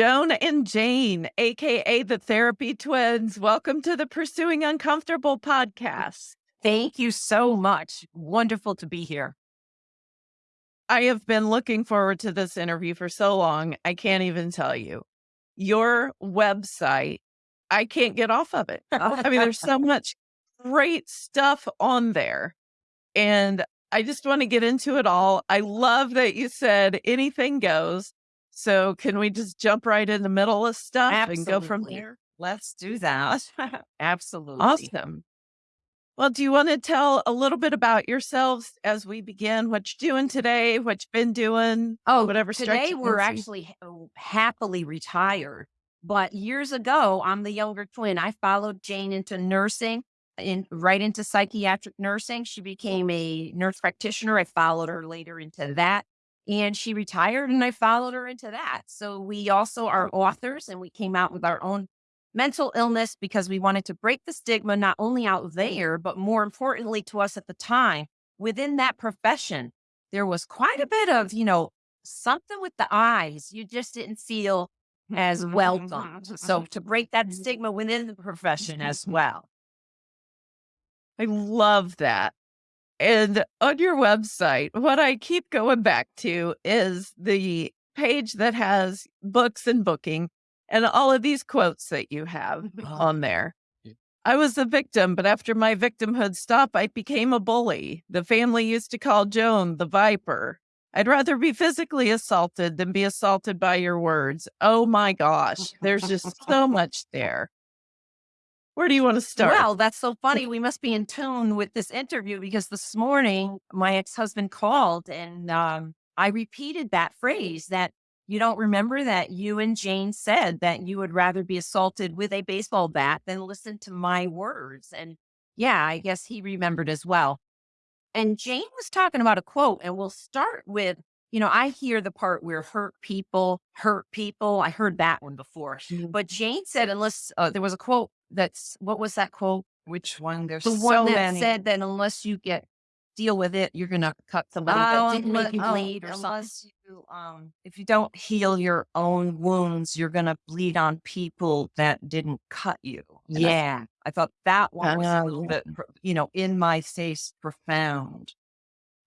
Joan and Jane, AKA the Therapy Twins. Welcome to the Pursuing Uncomfortable podcast. Thank you so much. Wonderful to be here. I have been looking forward to this interview for so long. I can't even tell you. Your website, I can't get off of it. I mean, there's so much great stuff on there. And I just want to get into it all. I love that you said anything goes. So can we just jump right in the middle of stuff Absolutely. and go from there? Let's do that. Absolutely. Awesome. Well, do you want to tell a little bit about yourselves as we begin? What you're doing today? What you've been doing? Oh, whatever. Today we're actually oh, happily retired, but years ago, I'm the younger twin. I followed Jane into nursing, in right into psychiatric nursing. She became a nurse practitioner. I followed her later into that and she retired and I followed her into that. So we also are authors and we came out with our own mental illness because we wanted to break the stigma not only out there but more importantly to us at the time within that profession there was quite a bit of you know something with the eyes you just didn't feel as welcome mm-hmm. so to break that stigma within the profession as well I love that. And on your website, what I keep going back to is the page that has books and booking and all of these quotes that you have mm-hmm. uh-huh. on there. I was a victim, but after my victimhood stopped, I became a bully. The family used to call Joan the Viper. I'd rather be physically assaulted than be assaulted by your words. Oh my gosh, there's just so much there. Where do you want to start? Well, that's so funny. We must be in tune with this interview because this morning my ex husband called and um, I repeated that phrase that you don't remember that you and Jane said that you would rather be assaulted with a baseball bat than listen to my words. And yeah, I guess he remembered as well. And Jane was talking about a quote, and we'll start with you know, I hear the part where hurt people hurt people. I heard that one before. Mm-hmm. But Jane said, unless uh, there was a quote that's what was that quote? Which one? There's the so one that many. said that unless you get deal with it, you're gonna cut somebody Oh, that didn't make you oh, bleed or something. you, um, if you don't heal your own wounds, you're gonna bleed on people that didn't cut you. And Yeah, I thought that one was a Oh, little yeah. bit, you know, in my face, profound.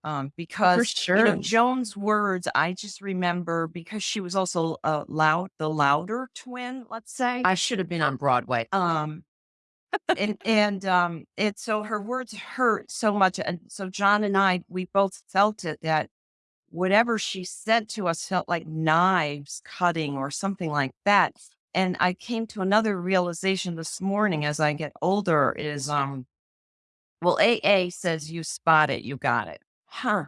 Um, because you know. Joan's words, I just remember because she was also a loud, the louder twin. Let's say I should have been on Broadway. um and and um and so her words hurt so much and so joan and i we both felt it that whatever she said to us felt like knives cutting or something like that and i came to another realization this morning as i get older is um well aa says you spot it you got it huh.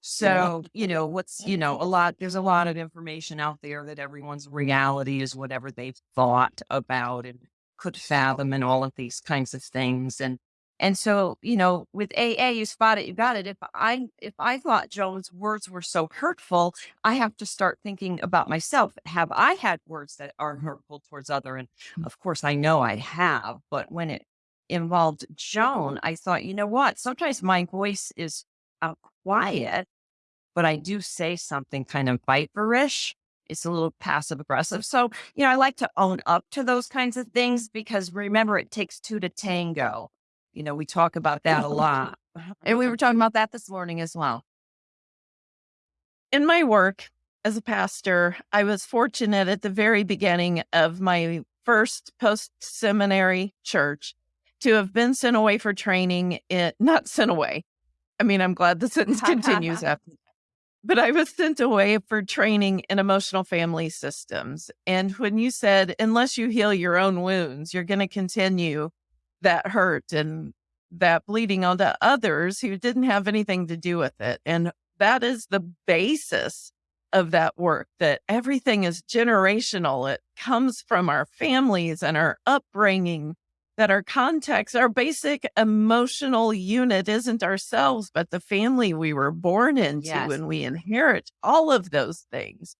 So you know what's you know a lot there's a lot of information out there that everyone's reality is whatever they've thought about and could fathom and all of these kinds of things. And and so you know with aa you spot it you got it. If i if i thought joan's words were so hurtful i have to start thinking about myself. Have i had words that are mm-hmm. hurtful towards other? And mm. of course i know i have but when it involved joan i thought you know what? Sometimes my voice is uh, quiet but i do say something kind of viperish it's a little passive aggressive. So, you know, I like to own up to those kinds of things because remember, it takes two to tango. You know, we talk about that a lot. And we were talking about that this morning as well. in my work as a pastor, I was fortunate at the very beginning of my first post seminary church to have been sent away for training. It not sent away. I mean, I'm glad the sentence continues after. But I was sent away for training in emotional family systems. And when you said, unless you heal your own wounds, you're going to continue that hurt and that bleeding onto others who didn't have anything to do with it. And that is the basis of that work that everything is generational. It comes from our families and our upbringing, that our context, our basic emotional unit isn't ourselves, but the family we were born into Yes. and we inherit all of those things.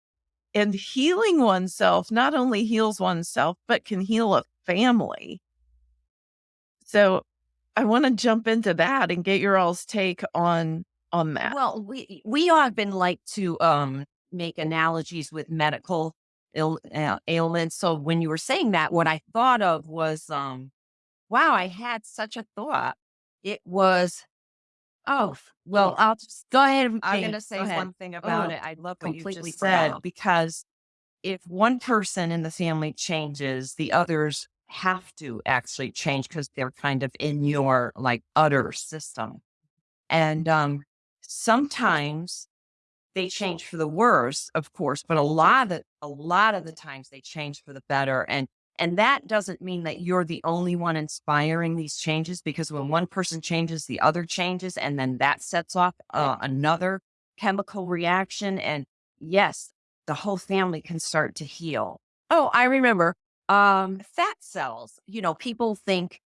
And healing oneself not only heals oneself, but can heal a family. So I want to jump into that and get your all's take on on that. Well, we we often like to um make analogies with medical Ill, uh, ailments. So when you were saying that, what I thought of was, um, wow, I had such a thought. It was, oh, well, I'll just go ahead. And I'm going to say one thing about oh, it. I love what you just said because if one person in the family changes, the others have to actually change because they're kind of in your like utter system. And um, sometimes they change for the worse, of course, but a lot of the a lot of the times they change for the better. And and that doesn't mean that you're the only one inspiring these changes because when one person changes, the other changes, and then that sets off uh, another chemical reaction. And yes, the whole family can start to heal. Oh, I remember um, fat cells. You know, people think,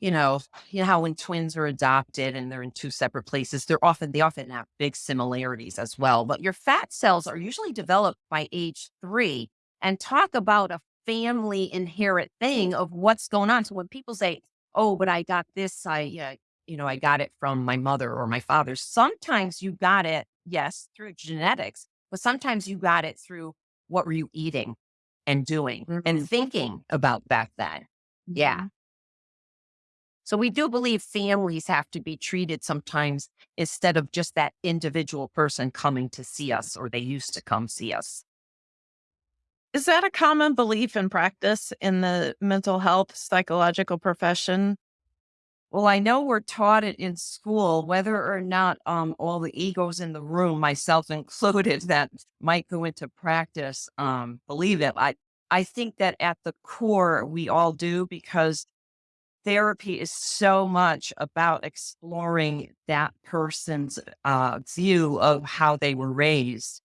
you know, you know how when twins are adopted and they're in two separate places, they're often they often have big similarities as well. But your fat cells are usually developed by age three. And talk about a family inherent thing of what's going on. So when people say, "Oh, but I got this," I yeah, you know, I got it from my mother or my father. Sometimes you got it, yes, through genetics, but sometimes you got it through what were you eating and doing mm-hmm. and thinking about back then. Yeah. Mm-hmm. So we do believe families have to be treated sometimes instead of just that individual person coming to see us or they used to come see us. Is that a common belief and practice in the mental health psychological profession? Well, I know we're taught it in school, whether or not um, all the egos in the room, myself included, that might go into practice, um, believe it. I, I think that at the core, we all do because therapy is so much about exploring that person's uh, view of how they were raised.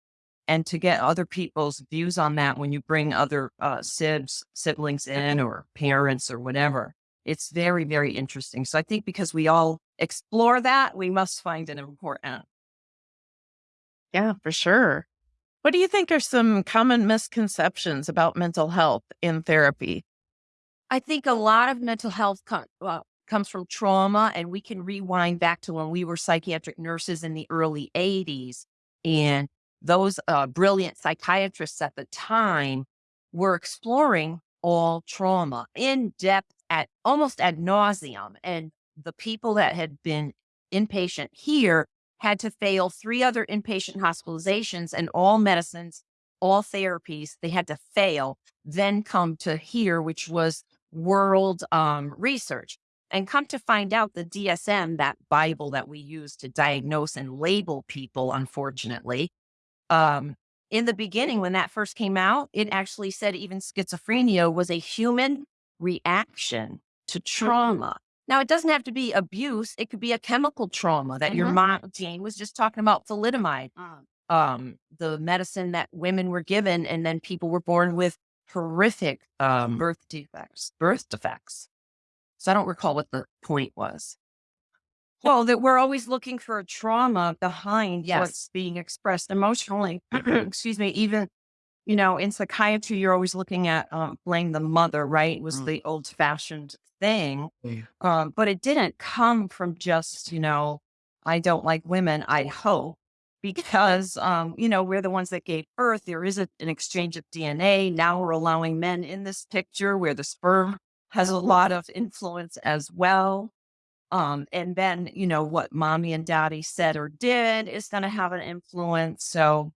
And to get other people's views on that when you bring other uh, sibs, siblings in or parents or whatever it's very, very interesting. So I think because we all explore that, we must find it important. Yeah, for sure. What do you think are some common misconceptions about mental health in therapy? I think a lot of mental health com- well, comes from trauma, and we can rewind back to when we were psychiatric nurses in the early 80s. And those uh, brilliant psychiatrists at the time were exploring all trauma in depth at almost ad nauseum. And the people that had been inpatient here had to fail three other inpatient hospitalizations and all medicines, all therapies. They had to fail, then come to here, which was world um, research. And come to find out, the DSM, that Bible that we use to diagnose and label people, unfortunately, um, in the beginning, when that first came out, it actually said even schizophrenia was a human reaction to trauma. Now, it doesn't have to be abuse. It could be a chemical trauma that mm-hmm. your mom, Jane, was just talking about thalidomide, uh, um, the medicine that women were given, and then people were born with horrific um, birth defects, birth defects. So I don't recall what the point was. Well, that we're always looking for a trauma behind yes. what's being expressed emotionally. Excuse me. Even you know, in psychiatry, you're always looking at um, blame the mother, right? It was mm. the old fashioned thing. Yeah. Um, but it didn't come from just, you know, I don't like women, I hope, because, um, you know, we're the ones that gave birth. There is a, an exchange of DNA. Now we're allowing men in this picture where the sperm has a lot of influence as well. Um, and then, you know, what mommy and daddy said or did is going to have an influence. So,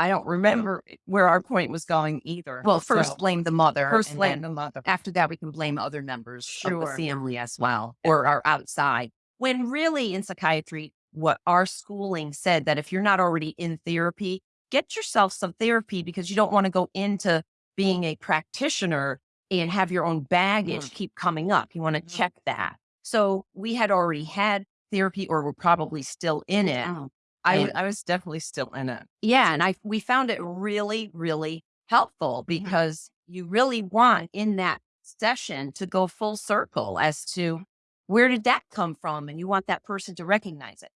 I don't remember where our point was going either. Well, first so, blame the mother. First blame the mother. After that, we can blame other members sure. of the family as well, or our outside. When really in psychiatry, what our schooling said that if you're not already in therapy, get yourself some therapy because you don't want to go into being a practitioner and have your own baggage mm. keep coming up. You want to mm. check that. So we had already had therapy or we're probably still in it. Oh. I, I was definitely still in it. Yeah. And I, we found it really, really helpful mm-hmm. because mm-hmm. you really want in that session to go full circle as to where did that come from? And you want that person to recognize it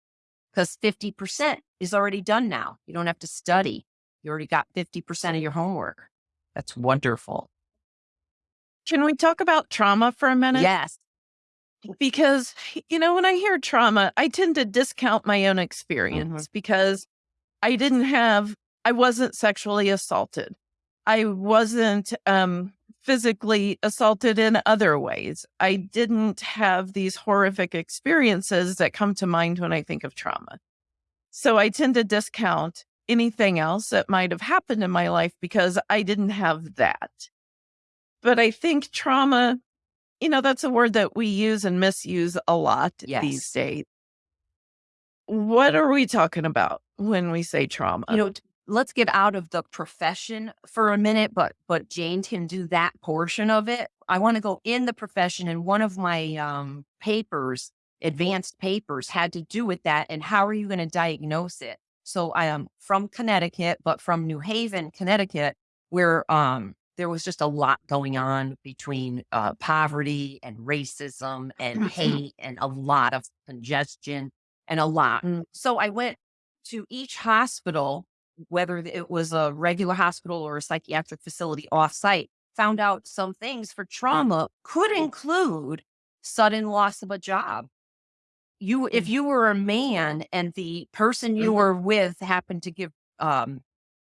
because 50% is already done now. You don't have to study. You already got 50% of your homework. That's wonderful. Can we talk about trauma for a minute? Yes because you know when i hear trauma i tend to discount my own mm-hmm. experience mm-hmm. because i didn't have I wasn't sexually assaulted. I wasn't um, physically assaulted in other ways. I didn't have these horrific experiences that come to mind when I think of trauma. So I tend to discount anything else that might have happened in my life because I didn't have that. But I think trauma, you know, that's a word that we use and misuse a lot Yes. these days. What are we talking about when we say trauma? you know, let's get out of the profession for a minute, but but Jane can do that portion of it. I want to go in the profession, and one of my um, papers, advanced papers, had to do with that. And how are you going to diagnose it? So I am from Connecticut, but from New Haven, Connecticut, where um, there was just a lot going on between uh, poverty and racism and hate and a lot of congestion and a lot. Mm. So I went to each hospital, whether it was a regular hospital or a psychiatric facility offsite, found out some things for trauma could include sudden loss of a job. You, if you were a man and the person you were with happened to give, um,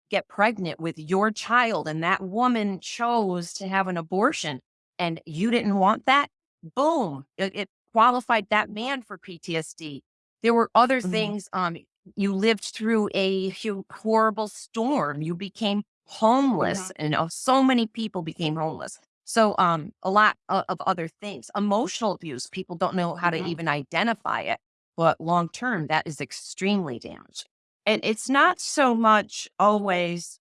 get pregnant with your child, and that woman chose to have an abortion, and you didn't want that, boom, it, it qualified that man for PTSD. There were other Mhm. things. Um, you lived through a horrible storm. You became homeless, and uh, so many people became homeless. So, um, a lot of, of other things. Emotional abuse. People don't know how to Mhm. even identify it, but long term, that is extremely damaging. And it's not so much always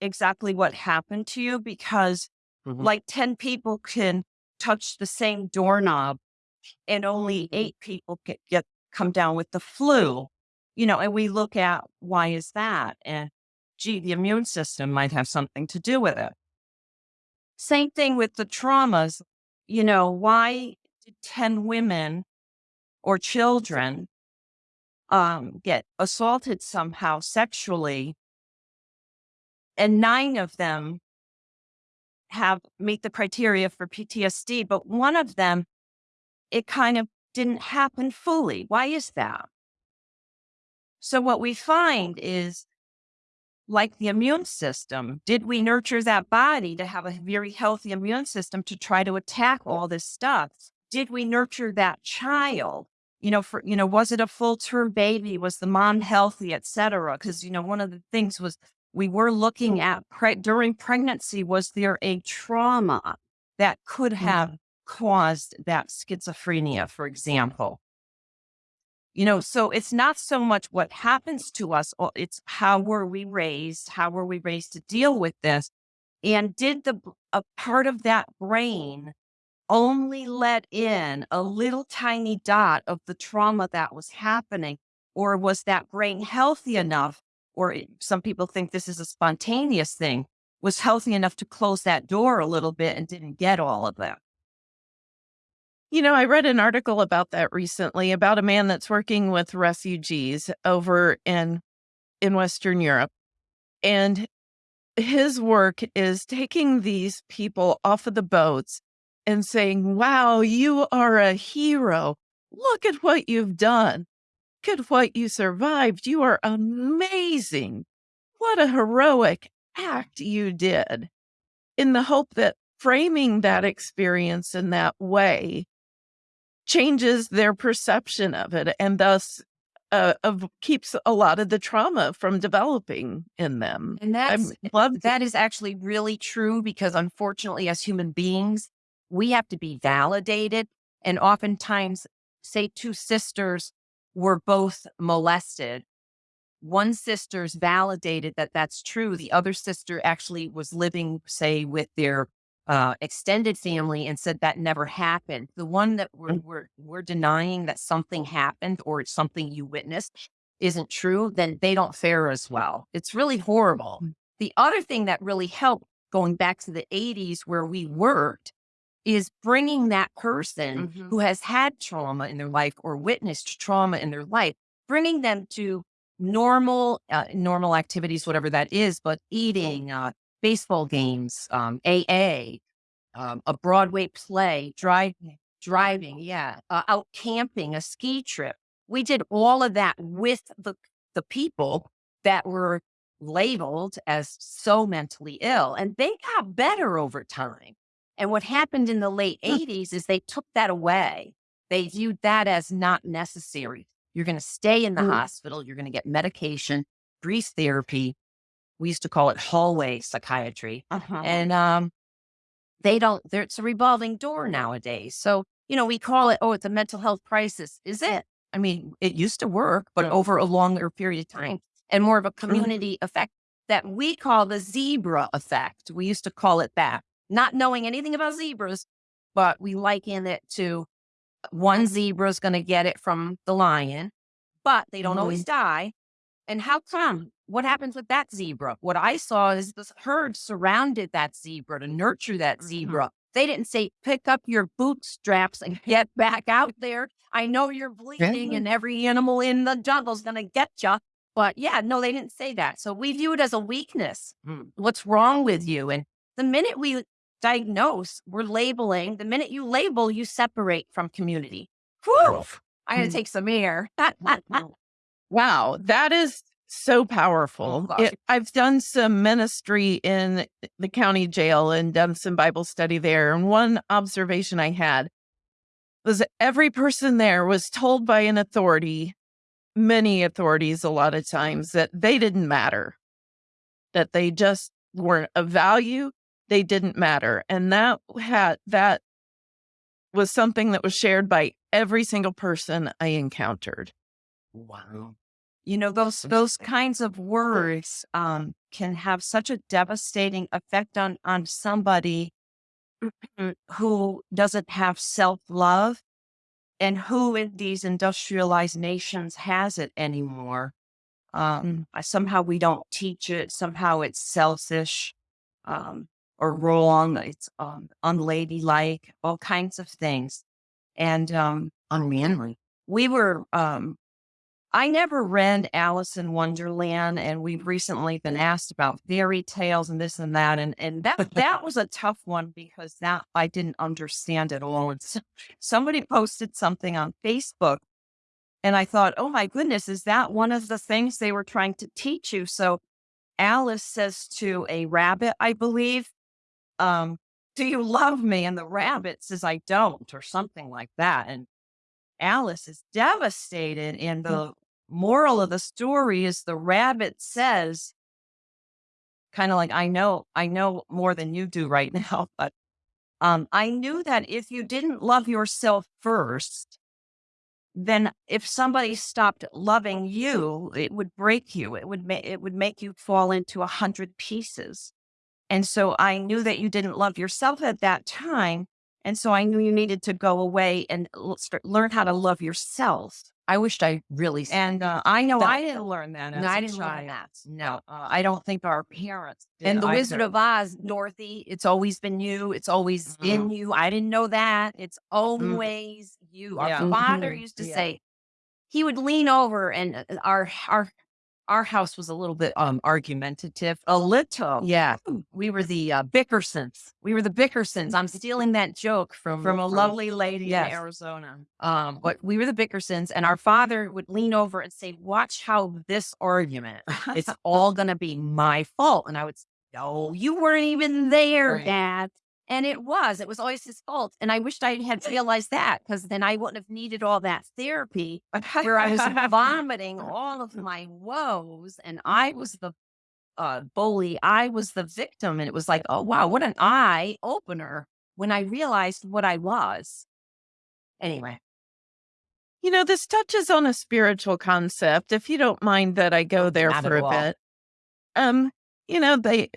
exactly what happened to you because, Mhm. like, ten people can touch the same doorknob, and only eight people get, get come down with the flu you know, and we look at why is that? And gee, the immune system might have something to do with it. Same thing with the traumas. You know, why did 10 women or children um, get assaulted somehow sexually? And nine of them have meet the criteria for PTSD, but one of them, it kind of didn't happen fully. Why is that? So what we find is like the immune system, did we nurture that body to have a very healthy immune system to try to attack all this stuff? Did we nurture that child? You know, for you know, was it a full term baby? Was the mom healthy, et cetera? Because you know, one of the things was we were looking at pre- during pregnancy. Was there a trauma that could have mm-hmm. caused that schizophrenia, for example? You know, so it's not so much what happens to us, it's how were we raised? How were we raised to deal with this? And did the a part of that brain only let in a little tiny dot of the trauma that was happening? Or was that brain healthy enough? Or some people think this is a spontaneous thing, was healthy enough to close that door a little bit and didn't get all of that. You know, I read an article about that recently about a man that's working with refugees over in in Western Europe. And his work is taking these people off of the boats and saying, "Wow, you are a hero. Look at what you've done. Look at what you survived. You are amazing. What a heroic act you did." In the hope that framing that experience in that way changes their perception of it and thus uh, of keeps a lot of the trauma from developing in them. And that's that is actually really true because unfortunately, as human beings, we have to be validated. And oftentimes, say two sisters were both molested. One sister's validated that that's true. The other sister actually was living, say, with their uh, extended family and said that never happened. The one that we're, we're, we're denying that something happened or it's something you witnessed isn't true, then they don't fare as well. It's really horrible. The other thing that really helped going back to the 80s where we worked is bringing that person Mhm. who has had trauma in their life or witnessed trauma in their life, bringing them to normal, uh, normal activities, whatever that is, but eating, uh, baseball games, um, AA, um, a Broadway play, driving, driving, yeah, uh, out camping, a ski trip. We did all of that with the the people that were labeled as so mentally ill. And they got better over time. And what happened in the late 80s is they took that away. They viewed that as not necessary. You're going to stay in the Mm. hospital, you're going to get medication, brief therapy. We used to call it hallway psychiatry. Uh-huh. And um, they don't, it's a revolving door nowadays. So, you know, we call it, oh, it's a mental health crisis. Is it? I mean, it used to work, but Yeah. over a longer period of time and more of a community effect that we call the zebra effect. We used to call it that, not knowing anything about zebras, but we liken it to one zebra is going to get it from the lion, but they don't always die. And how come? What happens with that zebra? What I saw is this herd surrounded that zebra to nurture that zebra. They didn't say, pick up your bootstraps and get back out there. I know you're bleeding and every animal in the jungle's going to get you. But yeah, no, they didn't say that. So we view it as a weakness. Hmm. What's wrong with you? And the minute we diagnose, we're labeling. The minute you label, you separate from community. Whew, I had hmm. to take some air. Wow, that is so oh, powerful. gosh. It- I've done some ministry in the county jail and done some Bible study there. And one observation I had was that every person there was told by an authority, many authorities, a lot of times, that they didn't matter, that they just weren't of value. They didn't matter. And that had, that was something that was shared by every single person I encountered. Wow. You know, those those kinds of words um, can have such a devastating effect on on somebody who doesn't have self love, and who in these industrialized nations has it anymore. Um, I- somehow we don't teach it. Somehow it's selfish um, or wrong. It's um, unladylike. All kinds of things, and um, Unmanly. we were um I never read Alice in Wonderland and we've recently been asked about fairy tales and this and that and and that that was a tough one because that I didn't understand at all and so, somebody posted something on Facebook and I thought oh my goodness is that one of the things they were trying to teach you so Alice says to a rabbit I believe um do you love me and the rabbit says I don't or something like that and Alice is devastated. And the moral of the story is the rabbit says, kind of like, I know, I know more than you do right now, but um, I knew that if you didn't love yourself first, then if somebody stopped loving you, it would break you. It would make it would make you fall into a hundred pieces. And so I knew that you didn't love yourself at that time. And so I knew you needed to go away and l- start, learn how to love yourself. I wished I really And uh, I know That- I didn't learn that. As No, I didn't learn that. No, uh, I don't think our parents. Did and the Wizard of Oz, Dorothy, it's always been you. It's always Mhm. in you. I didn't know that. It's always you. Our Yeah. father Mhm. used to Yeah. say, he would lean over and uh, our our our house was a little bit um argumentative. a little. Yeah, we were the uh, Bickersons. We were the Bickersons. I'm stealing that joke from From a lovely lady Yes. in Arizona. Um, but we were the Bickersons, and our father would lean over and say, "Watch how this argument. It's all gonna be my fault." And I would say, "No, you weren't even there, Right. Dad." And it was. It was always his fault. And I wished I had realized that because then I wouldn't have needed all that therapy where I was vomiting all of my woes, and I was the uh, bully. I was the victim, and it was like, oh wow, what an eye opener when I realized what I was. Anyway, You know, this touches on a spiritual concept. If you don't mind that I go there Not for a all. bit. Um, you know, they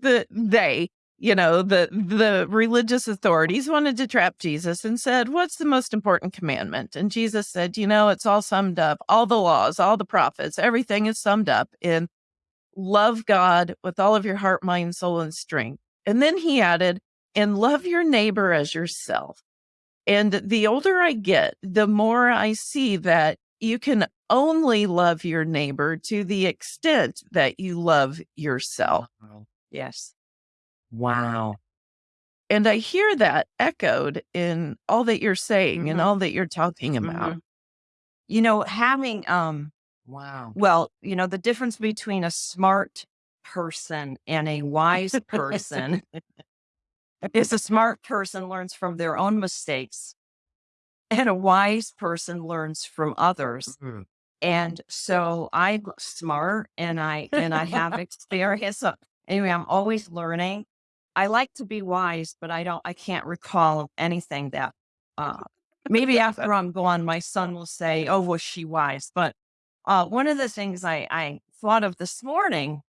the they, you know, the the religious authorities wanted to trap Jesus and said, "What's the most important commandment?" And Jesus said, "You know, it's all summed up. All the laws, all the prophets, everything is summed up in love God with all of your heart, mind, soul, and strength." And then he added, "And love your neighbor as yourself." And the older I get, the more I see that you can only love your neighbor to the extent that you love yourself. Yes. Wow. And I hear that echoed in all that you're saying and Mhm. all that you're talking about. Mhm. You know, having um Wow. Well, you know, the difference between a smart person and a wise person is a smart person learns from their own mistakes and a wise person learns from others. Mhm. And so I'm smart and I and I have experience. So anyway, I'm always learning. I like to be wise, but I don't I can't recall anything that uh maybe after I'm gone, my son will say, Oh, was she wise? But uh one of the things I, I thought of this morning,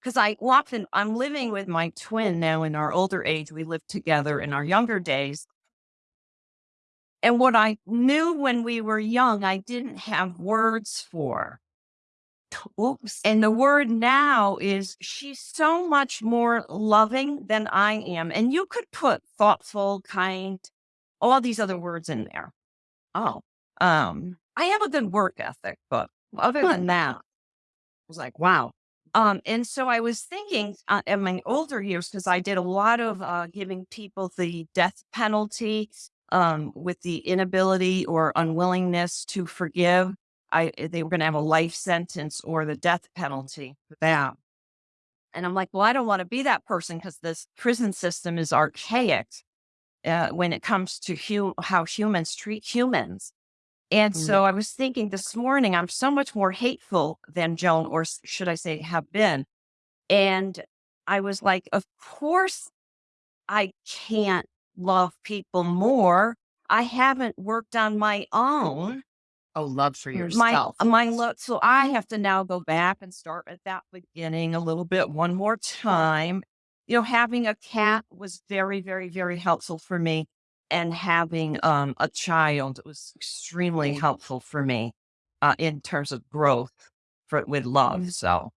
because I often I'm living with my twin now in our older age. We lived together in our younger days. And what I knew when we were young, I didn't have words for. Oops. And the word now is she's so much more loving than I am. And you could put thoughtful, kind, all these other words in there. Oh, um, I have a good work ethic, but other than that, I was like, wow. Um, and so I was thinking uh, in my older years, because I did a lot of uh, giving people the death penalty um, with the inability or unwillingness to forgive. I they were going to have a life sentence or the death penalty for that. And I'm like, well, I don't want to be that person because this prison system is archaic uh, when it comes to hu- how humans treat humans. And Mm. so I was thinking this morning, I'm so much more hateful than Joan, or should I say, have been. And I was like, of course, I can't love people more. I haven't worked on my own Oh, love for mm, my yourself. Uh, my love so i have to now go back and start at that beginning a little bit one more time. You know having a mm-hmm. cat was very very very helpful for me and having um a child was extremely mm-hmm. helpful for me uh in terms of growth for with love mm-hmm. so.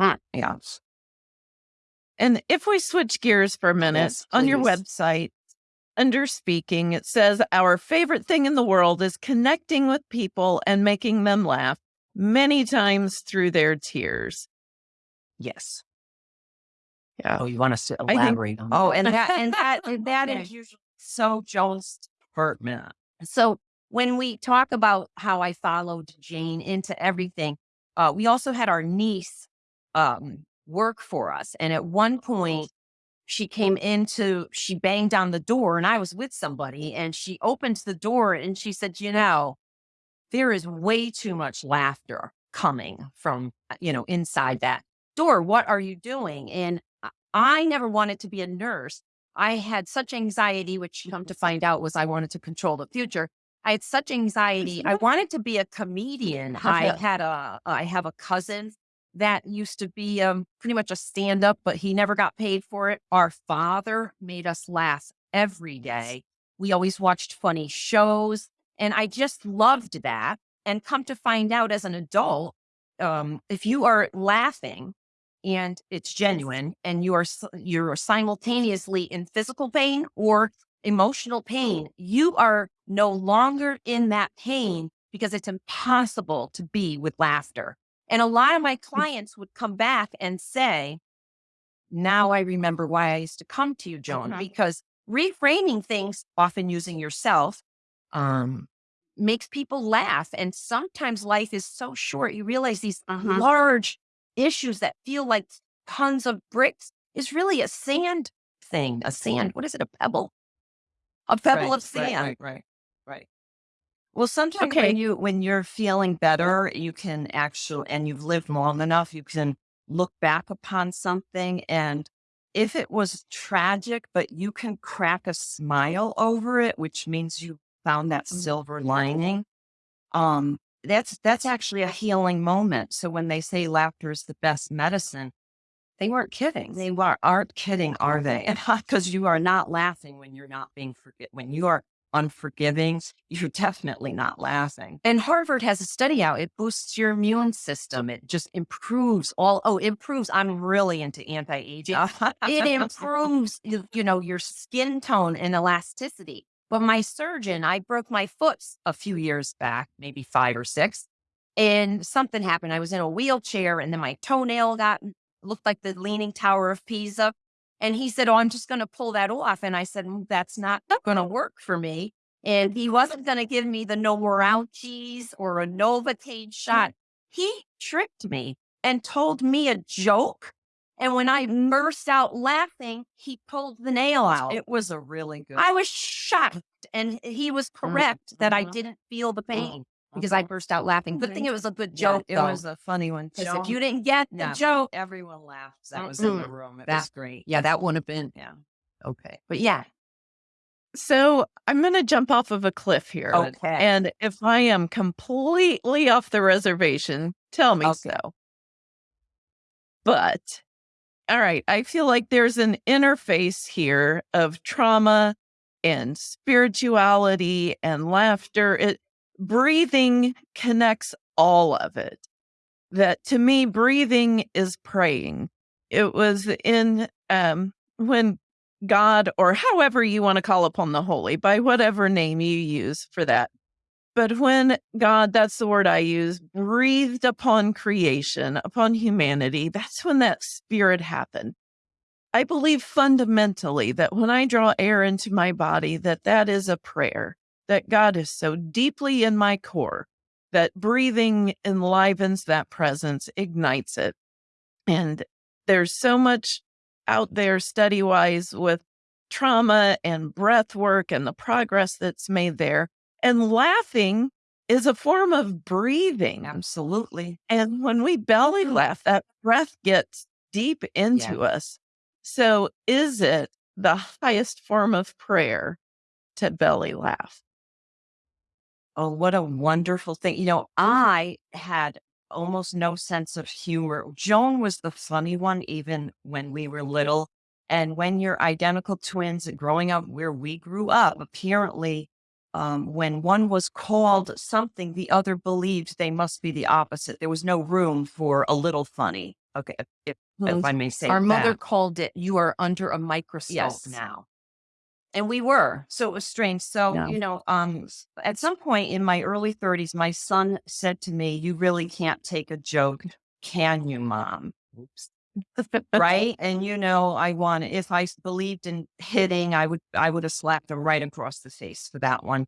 Huh. yes. And if we switch gears for a minute, Yes, on your website, under speaking, it says our favorite thing in the world is connecting with people and making them laugh many times through their tears. yes Yeah. oh, you want us to think- elaborate on oh and that and that and that Okay. is usually so joan's department So when we talk about how I followed Jane into everything, uh, we also had our niece um, work for us. And at one point, she came into, she banged on the door, and I was with somebody, and she opened the door and she said, You know, there is way too much laughter coming from, uh, you know, inside that door. What are you doing? And I- I never wanted to be a nurse. I had such anxiety, which come to find out was I wanted to control the future. I had such anxiety. I wanted to be a comedian. I had a, I have a cousin that used to be um, pretty much a stand up, but he never got paid for it. Our father made us laugh every day. We always watched funny shows. And I just loved that. And come to find out as an adult, um, if you are laughing and it's genuine and you are you're simultaneously in physical pain or emotional pain, you are no longer in that pain because it's impossible to be with laughter. And a lot of my clients would come back and say, Now I remember why I used to come to you, Joan, because reframing things, often using yourself, um, makes people laugh. And sometimes life is so short. You realize these Mhm. large issues that feel like tons of bricks is really a sand thing. A sand, what is it? A pebble? A pebble Right, of sand. Right, right, right. Well, sometimes Okay. when you when you're feeling better, you can actually, and you've lived long enough, you can look back upon something, and if it was tragic, but you can crack a smile over it, which means you found that silver lining. Um, that's that's actually a healing moment. So when they say laughter is the best medicine, They weren't kidding. they are, aren't kidding, are they? Because you are not laughing when you're not being forget when you are unforgiving. You're definitely not laughing. And Harvard has a study out. It boosts your immune system. It just improves all. Oh, it improves. I'm really into anti-aging. it improves, you, you know, your skin tone and elasticity. But my surgeon, I broke my foot a few years back, maybe five or six, and something happened. I was in a wheelchair, and then my toenail got looked like the Leaning Tower of Pisa. And he said, "Oh, I'm just going to pull that off." And I said, "Mm, "That's not going to work for me." And he wasn't going to give me the no more ouchies or a Novocaine shot. He tricked me and told me a joke. And when I burst out laughing, he pulled the nail out. It was a really good. I was shocked. And he was correct that I mhm. didn't feel the pain because I burst out laughing. Good thing it was a good Yeah, joke. it though, was a funny one. 'cause Joan- if you didn't get the No. joke, everyone laughed that was in the room. It was great. Yeah, that wouldn't have been Yeah. okay. but yeah, So I'm going to jump off of a cliff here. Okay. And if I am completely off the reservation, tell me Okay. so. But, all right, I feel like there's an interface here of trauma and spirituality and laughter. It, breathing connects all of it. That to me, breathing is praying. It was in um, when God, or however you want to call upon the holy, by whatever name you use for that. But when God, that's the word I use, breathed upon creation, upon humanity, that's when that spirit happened. I believe fundamentally that when I draw air into my body, that that is a prayer, that God is so deeply in my core that breathing enlivens that presence, ignites it. And there's so much out there study wise with trauma and breath work and the progress that's made there. And laughing is a form of breathing. Absolutely. And when we belly mm-hmm. laugh, that breath gets deep into us. So, is it the highest form of prayer to belly laugh? Oh, what a wonderful thing. You know, I had almost no sense of humor. Joan was the funny one, even when we were little. And when you're identical twins growing up where we grew up, apparently, um, when one was called something, the other believed they must be the opposite. There was no room for a little funny. Okay. If, if, if I may say our mother called it, you are under a microscope Yes. now. And we were so it was strange so Yeah. you know um at some point in my early 30s my son said to me you really can't take a joke can you mom Oops. right and you know i want if I believed in hitting i would i would have slapped him right across the face for that one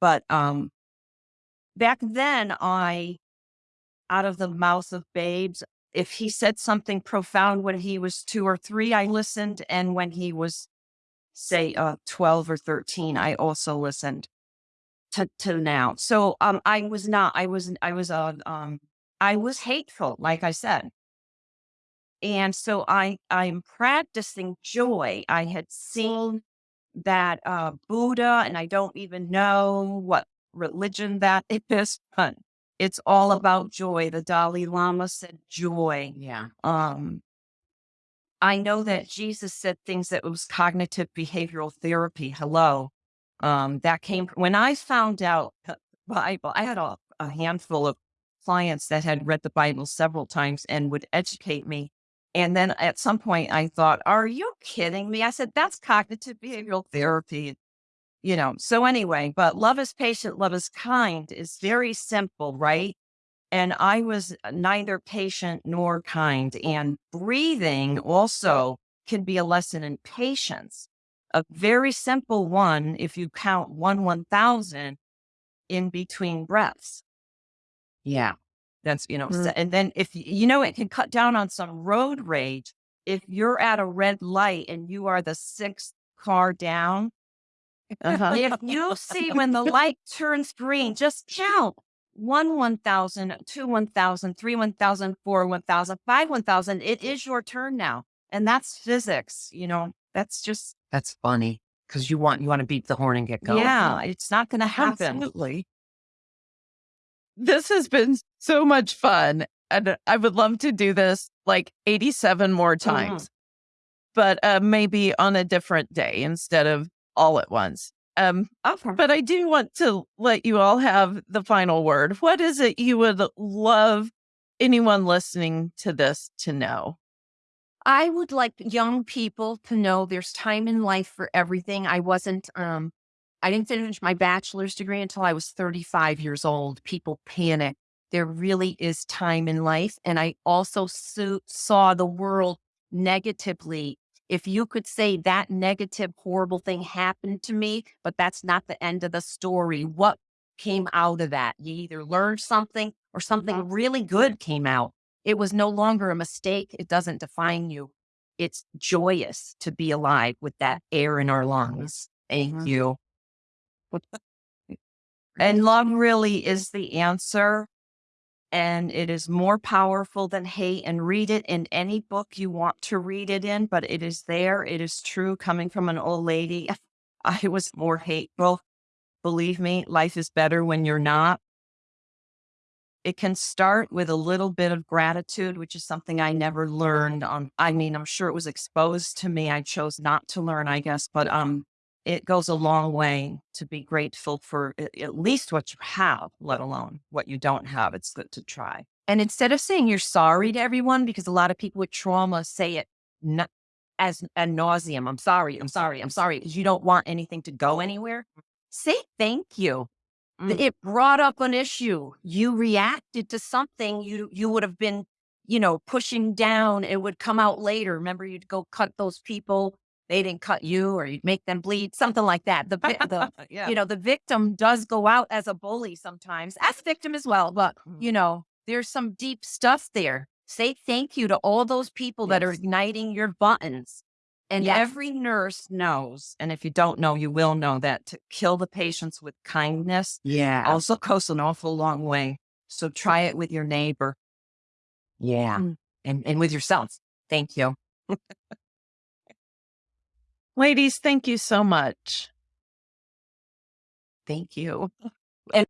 but um back then i out of the mouth of babes if he said something profound when he was two or three i listened and when he was say uh 12 or 13 i also listened to to now. So um i was not i was i was uh, um i was hateful like i said. And so i i'm practicing joy. I had seen that uh buddha and i don't even know what religion that is but it's all about joy. The dalai lama said joy. Yeah. um I know that Jesus said things that was cognitive behavioral therapy. Hello. Um, that came when I found out the Bible. I had a, a handful of clients that had read the Bible several times and would educate me. And then at some point I thought, are you kidding me? I said, that's cognitive behavioral therapy. You know, so anyway, but love is patient, love is kind is very simple, right? And I was neither patient nor kind. And breathing also can be a lesson in patience. A very simple one, if you count one 1000 in between breaths. Yeah. That's, you know, Mm. s- and then if you know, it can cut down on some road rage. If you're at a red light and you are the sixth car down, Uh-huh. if you see when the light turns green, just count one 1,000, two 1,000, three 1,000, four 1,000, five 1,000. It is your turn now. And that's physics. You know, that's just, That's funny because you want you want to beat the horn and get going. yeah, it's not going to happen. Absolutely. This has been so much fun. And I would love to do this like 87 more times, but uh, maybe on a different day instead of all at once. Um, Okay. but I do want to let you all have the final word. What is it you would love anyone listening to this to know? I would like young people to know there's time in life for everything. I wasn't, um, I didn't finish my bachelor's degree until I was 35 years old. People panic. There really is time in life. And I also so- saw the world negatively if you could say that negative, horrible thing happened to me, but that's not the end of the story, what came out of that? You either learned something or something really good came out. It was no longer a mistake. It doesn't define you. It's joyous to be alive with that air in our lungs. Thank Mhm. you. And love really is the answer. And it is more powerful than hate. And read it in any book you want to read it in, but it is there. It is true coming from an old lady. I was more hateful. Believe me, life is better when you're not. It can start with a little bit of gratitude, which is something I never learned on. I mean, I'm sure it was exposed to me. I chose not to learn, I guess, but um, it goes a long way to be grateful for at, least what you have, let alone what you don't have. It's good to try. And instead of saying you're sorry to everyone, because a lot of people with trauma say it not as a nauseum, I'm sorry, I'm sorry, I'm sorry, because you don't want anything to go anywhere. Say thank you. Mm. It brought up an issue. You reacted to something you you would have been, you know, pushing down. It would come out later. Remember, you'd go cut those people. They didn't cut you, or you'd make them bleed, something like that. The, the yeah. you know, the victim does go out as a bully sometimes, as a victim as well. But, Mhm. you know, there's some deep stuff there. Say thank you to all those people that are igniting your buttons. And Yes. every nurse knows, and if you don't know, you will know that to kill the patients with kindness Yeah. also goes an awful long way. So try it with your neighbor. yeah. Mm. And and with yourself. Thank you. Ladies, thank you so much. Thank you. And